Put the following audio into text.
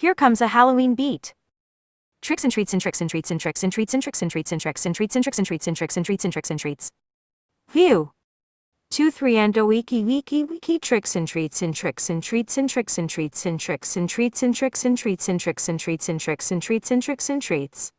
Here comes a Halloween beat. Tricks and treats and tricks and treats and tricks and treats and tricks and treats and tricks and treats and tricks and treats and tricks and treats and tricks and treats. Phew. Two three and a wiki wiki wiki tricks and treats and tricks and treats and tricks and treats and tricks and treats and tricks and treats and tricks and treats and tricks and treats and tricks and treats.